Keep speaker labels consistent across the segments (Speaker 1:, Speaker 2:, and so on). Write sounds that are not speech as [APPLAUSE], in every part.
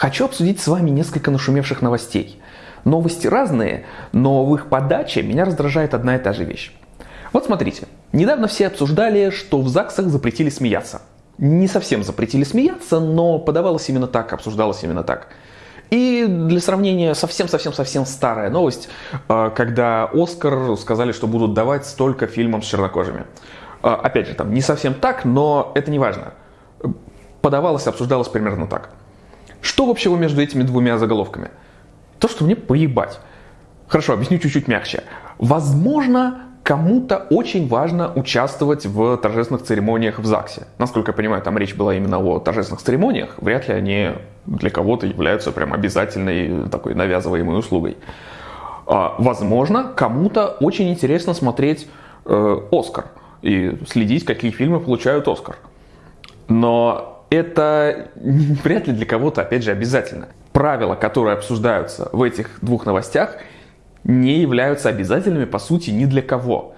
Speaker 1: Хочу обсудить с вами несколько нашумевших новостей. Новости разные, но в их подаче меня раздражает одна и та же вещь. Вот смотрите, недавно все обсуждали, что в ЗАГСах запретили смеяться. Не совсем запретили смеяться, но подавалось именно так, обсуждалось именно так. И для сравнения, совсем-совсем-совсем старая новость, э, когда Оскар сказали, что будут давать столько фильмам с чернокожими. Э, опять же, там не совсем так, но это не важно. Подавалось, обсуждалось примерно так. Что общего между этими двумя заголовками? То, что мне поебать. Хорошо, объясню чуть-чуть мягче. Возможно, кому-то очень важно участвовать в торжественных церемониях в ЗАГСе. Насколько я понимаю, там речь была именно о торжественных церемониях. Вряд ли они для кого-то являются прям обязательной такой навязываемой услугой. А, возможно, кому-то очень интересно смотреть э, «Оскар» и следить, какие фильмы получают «Оскар». Но это [LAUGHS] вряд ли для кого-то, опять же, обязательно. Правила, которые обсуждаются в этих двух новостях, не являются обязательными, по сути, ни для кого.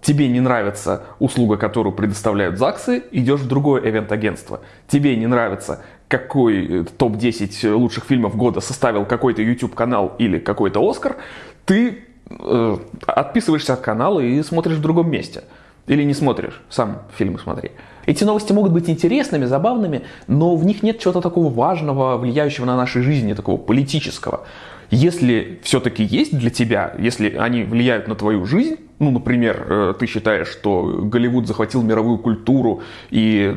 Speaker 1: Тебе не нравится услуга, которую предоставляют ЗАГСы, идешь в другое ивент-агентство. Тебе не нравится, какой э, топ-10 лучших фильмов года составил какой-то YouTube-канал или какой-то Оскар, ты э, отписываешься от канала и смотришь в другом месте. Или не смотришь, сам фильмы смотри. Эти новости могут быть интересными, забавными, но в них нет чего-то такого важного, влияющего на наши жизни, такого политического. Если все-таки есть для тебя, если они влияют на твою жизнь, ну, например, э, ты считаешь, что Голливуд захватил мировую культуру, и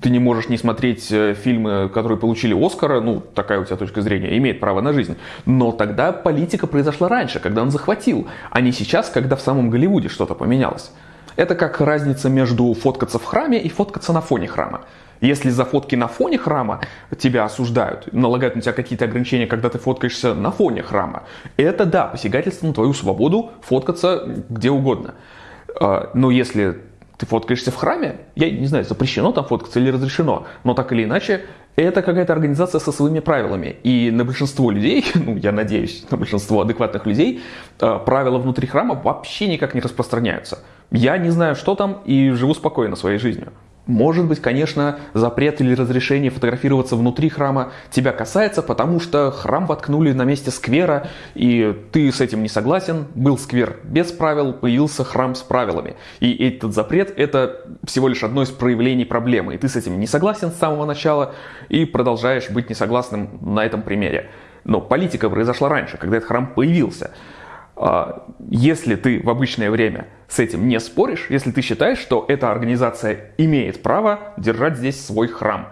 Speaker 1: ты не можешь не смотреть э, фильмы, которые получили Оскара, ну, такая у тебя точка зрения, имеет право на жизнь. Но тогда политика произошла раньше, когда он захватил, а не сейчас, когда в самом Голливуде что-то поменялось. Это как разница между фоткаться в храме и фоткаться на фоне храма. Если за фотки на фоне храма тебя осуждают, налагают на тебя какие-то ограничения, когда ты фоткаешься на фоне храма, это да, посягательство на твою свободу фоткаться где угодно. А, но если ты фоткаешься в храме, я не знаю, запрещено там фоткаться или разрешено, но так или иначе, это какая-то организация со своими правилами. И на большинство людей, [LAUGHS] ну я надеюсь, на большинство адекватных людей, а, правила внутри храма вообще никак не распространяются. Я не знаю, что там, и живу спокойно своей жизнью. Может быть, конечно, запрет или разрешение фотографироваться внутри храма тебя касается, потому что храм воткнули на месте сквера, и ты с этим не согласен. Был сквер без правил, появился храм с правилами. И этот запрет – это всего лишь одно из проявлений проблемы. И ты с этим не согласен с самого начала и продолжаешь быть несогласным на этом примере. Но политика произошла раньше, когда этот храм появился. А, если ты в обычное время с этим не споришь, если ты считаешь, что эта организация имеет право держать здесь свой храм,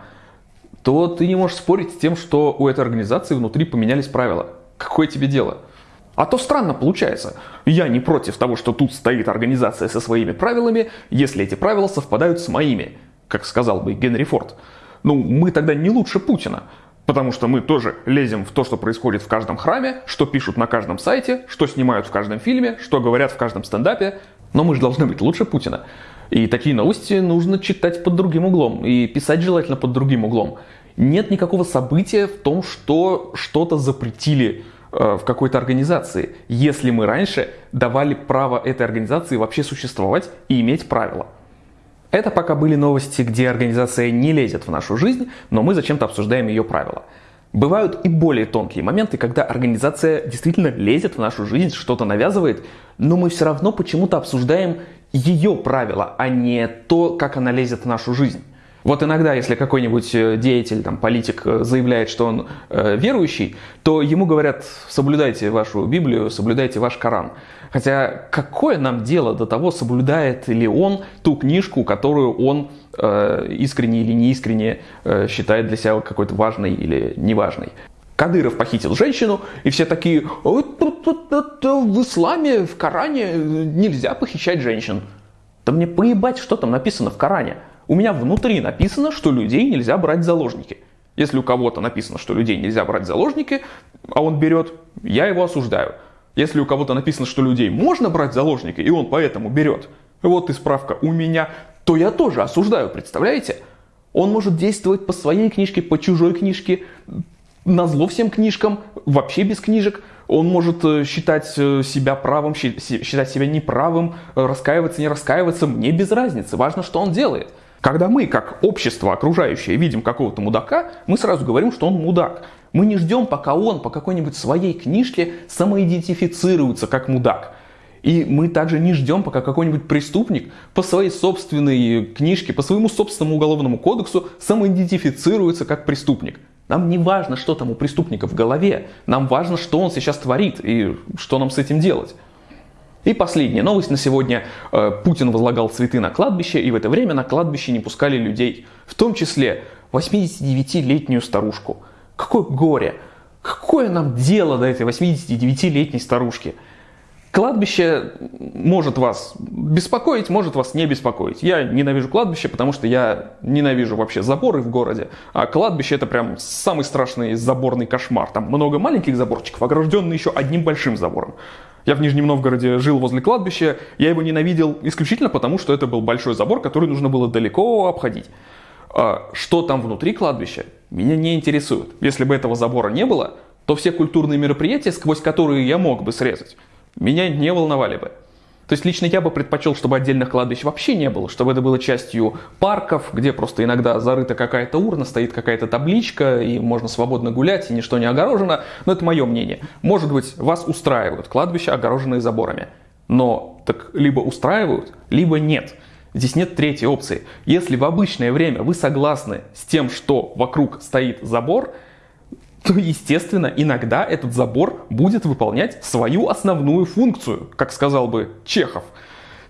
Speaker 1: то ты не можешь спорить с тем, что у этой организации внутри поменялись правила. Какое тебе дело? А то странно получается. Я не против того, что тут стоит организация со своими правилами, если эти правила совпадают с моими, как сказал бы Генри Форд. Ну, мы тогда не лучше Путина. Потому что мы тоже лезем в то, что происходит в каждом храме, что пишут на каждом сайте, что снимают в каждом фильме, что говорят в каждом стендапе. Но мы же должны быть лучше Путина. И такие новости нужно читать под другим углом. И писать желательно под другим углом. Нет никакого события в том, что что-то запретили э, в какой-то организации, если мы раньше давали право этой организации вообще существовать и иметь правила. Это пока были новости, где организация не лезет в нашу жизнь, но мы зачем-то обсуждаем ее правила. Бывают и более тонкие моменты, когда организация действительно лезет в нашу жизнь, что-то навязывает, но мы все равно почему-то обсуждаем ее правила, а не то, как она лезет в нашу жизнь. Вот иногда, если какой-нибудь э, деятель, там, политик э, заявляет, что он э, верующий, то ему говорят, соблюдайте вашу Библию, соблюдайте ваш Коран. Хотя какое нам дело до того, соблюдает ли он ту книжку, которую он э, искренне или неискренне э, считает для себя какой-то важной или неважной. Кадыров похитил женщину, и все такие, в исламе, в Коране нельзя похищать женщин. Да мне поебать, что там написано в Коране. У меня внутри написано, что людей нельзя брать в заложники. Если у кого-то написано, что людей нельзя брать в заложники, а он берет, я его осуждаю. Если у кого-то написано, что людей можно брать в заложники, и он поэтому берет, вот и справка у меня, то я тоже осуждаю, представляете? Он может действовать по своей книжке, по чужой книжке, на зло всем книжкам, вообще без книжек. Он может э, считать э, себя правым, считать себя неправым, э, раскаиваться, не раскаиваться. Мне без разницы, важно, что он делает. Когда мы, как общество окружающее, видим какого-то мудака, мы сразу говорим, что он мудак. Мы не ждем, пока он по какой-нибудь своей книжке самоидентифицируется как мудак. И мы также не ждем, пока какой-нибудь преступник по своей собственной книжке, по своему собственному уголовному кодексу самоидентифицируется как преступник. Нам не важно, что там у преступника в голове. Нам важно, что он сейчас творит и что нам с этим делать. И последняя новость на сегодня. Э, Путин возлагал цветы на кладбище, и в это время на кладбище не пускали людей. В том числе 89-летнюю старушку. Какое горе! Какое нам дело до этой 89-летней старушки? Кладбище может вас беспокоить, может вас не беспокоить. Я ненавижу кладбище, потому что я ненавижу вообще заборы в городе. А кладбище это прям самый страшный заборный кошмар. Там много маленьких заборчиков, огражденные еще одним большим забором. Я в Нижнем Новгороде жил возле кладбища, я его ненавидел исключительно потому, что это был большой забор, который нужно было далеко обходить. А что там внутри кладбища, меня не интересует. Если бы этого забора не было, то все культурные мероприятия, сквозь которые я мог бы срезать, меня не волновали бы. То есть лично я бы предпочел, чтобы отдельных кладбищ вообще не было, чтобы это было частью парков, где просто иногда зарыта какая-то урна, стоит какая-то табличка, и можно свободно гулять, и ничто не огорожено. Но это мое мнение. Может быть, вас устраивают кладбища, огороженные заборами. Но так либо устраивают, либо нет. Здесь нет третьей опции. Если в обычное время вы согласны с тем, что вокруг стоит забор, то, естественно, иногда этот забор будет выполнять свою основную функцию, как сказал бы Чехов.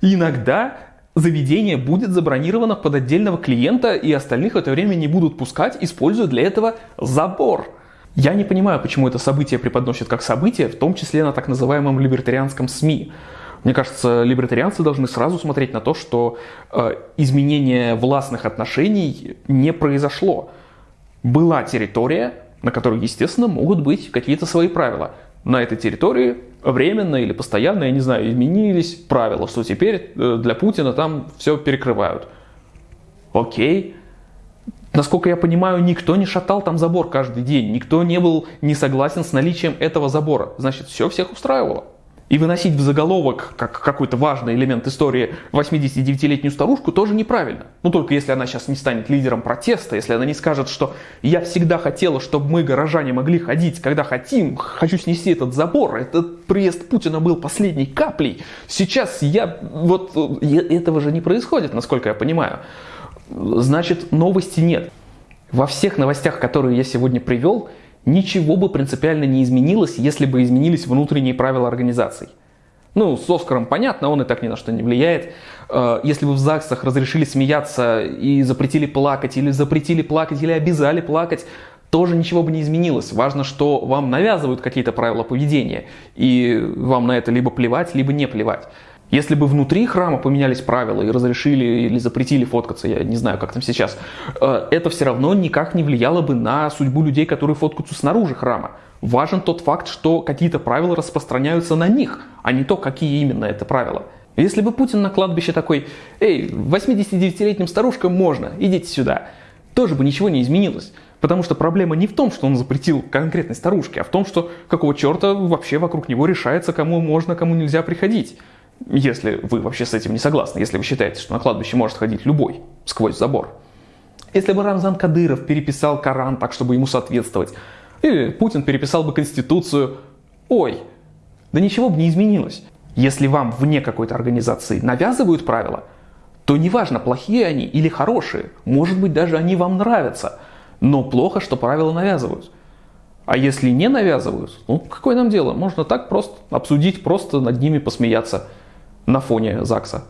Speaker 1: И иногда заведение будет забронировано под отдельного клиента, и остальных в это время не будут пускать, используя для этого забор. Я не понимаю, почему это событие преподносят как событие, в том числе на так называемом либертарианском СМИ. Мне кажется, либертарианцы должны сразу смотреть на то, что э, изменение властных отношений не произошло. Была территория, на которой, естественно, могут быть какие-то свои правила. На этой территории временно или постоянно, я не знаю, изменились правила, что теперь э, для Путина там все перекрывают. Окей. Насколько я понимаю, никто не шатал там забор каждый день, никто не был не согласен с наличием этого забора. Значит, все всех устраивало. И выносить в заголовок как какой-то важный элемент истории 89-летнюю старушку тоже неправильно. Ну только если она сейчас не станет лидером протеста, если она не скажет, что я всегда хотела, чтобы мы, горожане, могли ходить, когда хотим, хочу снести этот забор, этот приезд Путина был последней каплей. Сейчас я... Вот этого же не происходит, насколько я понимаю. Значит, новости нет. Во всех новостях, которые я сегодня привел, ничего бы принципиально не изменилось, если бы изменились внутренние правила организаций. Ну, с Оскаром понятно, он и так ни на что не влияет. Э, если бы в ЗАГСах разрешили смеяться и запретили плакать, или запретили плакать, или обязали плакать, тоже ничего бы не изменилось. Важно, что вам навязывают какие-то правила поведения, и вам на это либо плевать, либо не плевать. Если бы внутри храма поменялись правила и разрешили или запретили фоткаться, я не знаю, как там сейчас, э, это все равно никак не влияло бы на судьбу людей, которые фоткаются снаружи храма. Важен тот факт, что какие-то правила распространяются на них, а не то, какие именно это правила. Если бы Путин на кладбище такой, эй, 89-летним старушкам можно, идите сюда, тоже бы ничего не изменилось. Потому что проблема не в том, что он запретил конкретной старушке, а в том, что какого черта вообще вокруг него решается, кому можно, кому нельзя приходить. Если вы вообще с этим не согласны, если вы считаете, что на кладбище может ходить любой сквозь забор. Если бы Рамзан Кадыров переписал Коран так, чтобы ему соответствовать, или Путин переписал бы Конституцию, ой, да ничего бы не изменилось. Если вам вне какой-то организации навязывают правила, то неважно, плохие они или хорошие, может быть даже они вам нравятся, но плохо, что правила навязывают. А если не навязывают, ну какое нам дело? Можно так просто обсудить, просто над ними посмеяться на фоне ЗАГСа.